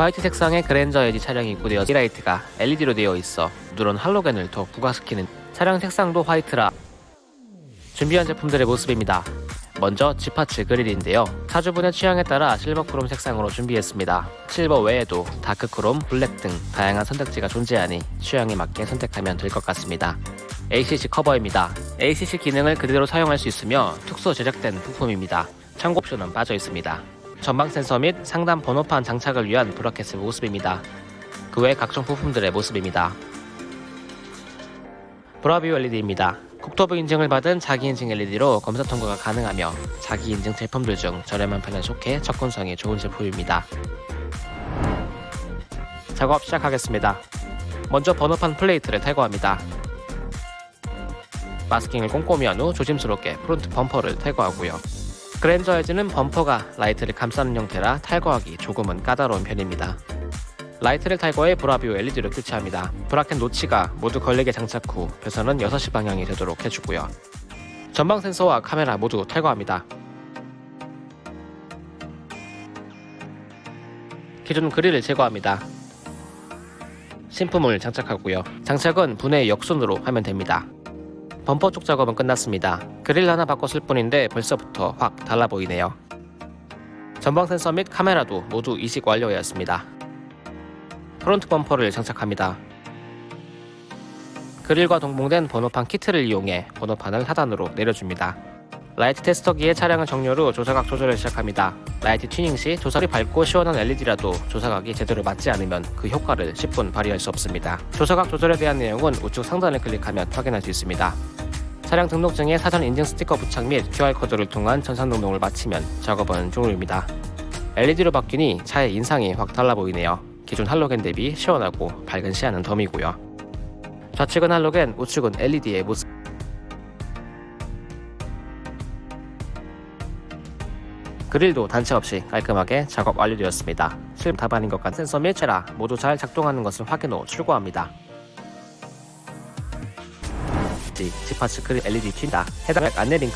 화이트 색상의 그랜저 HG 차량이 입고되어 라이트가 LED로 되어 있어 누런 할로겐을 더 부각시키는 차량 색상도 화이트라 준비한 제품들의 모습입니다. 먼저 지파츠 그릴인데요. 차주분의 취향에 따라 실버 크롬 색상으로 준비했습니다. 실버 외에도 dark 크롬, 블랙 등 다양한 선택지가 존재하니 취향에 맞게 선택하면 될 것 같습니다. ACC 커버입니다. ACC 기능을 그대로 사용할 수 있으며 특수 제작된 부품입니다. 참고 옵션은 빠져 있습니다. 전방 센서 및 상단 번호판 장착을 위한 bracket의 모습입니다. 그 외 각종 부품들의 모습입니다. 브라비오 LED입니다. 국토부 인증을 받은 자기 인증 LED로 검사 통과가 가능하며 자기 인증 제품들 중 저렴한 편에 속해 접근성이 좋은 제품입니다. 작업 시작하겠습니다. 먼저 번호판 플레이트를 탈거합니다. 마스킹을 꼼꼼히 한 후 조심스럽게 front 범퍼를 탈거하고요. 그랜저 HG는 범퍼가 라이트를 감싸는 형태라 탈거하기 조금은 까다로운 편입니다. 라이트를 탈거해 브라비오 LED를 교체합니다. bracket notch가 모두 걸리게 장착 후 배선은 6시 방향이 되도록 해주고요. 전방 센서와 카메라 모두 탈거합니다. 기존 그릴을 제거합니다. 신품을 장착하고요. 장착은 분해 역순으로 하면 됩니다. 범퍼 쪽 작업은 끝났습니다. 그릴 하나 바꿨을 뿐인데 벌써부터 확 달라 보이네요. 전방 센서 및 카메라도 모두 이식 완료하였습니다. front 범퍼를 장착합니다. 그릴과 동봉된 번호판 키트를 이용해 번호판을 하단으로 내려줍니다. 라이트 테스터기에 차량을 정렬 후 조사각 조절을 시작합니다. 라이트 튜닝 시 아무리 밝고 시원한 LED라도 조사각이 제대로 맞지 않으면 그 효과를 10분 발휘할 수 없습니다. 조사각 조절에 대한 내용은 우측 상단을 클릭하면 확인할 수 있습니다. 차량 등록증에 사전 인증 스티커 부착 및 QR코드를 통한 전산 등록을 마치면 작업은 종료입니다. LED로 바뀌니 차의 인상이 확 달라 보이네요. 기존 할로겐 대비 시원하고 밝은 시야는 덤이고요. 좌측은 할로겐, 우측은 LED의 모습. 그릴도 단체 없이 깔끔하게 작업 완료되었습니다. 실험 답안인 것 같은 센서 및 체라 모두 잘 작동하는 것을 확인 후 출고합니다. 지파츠 그릴 LED 튄다. 해당 안내 링크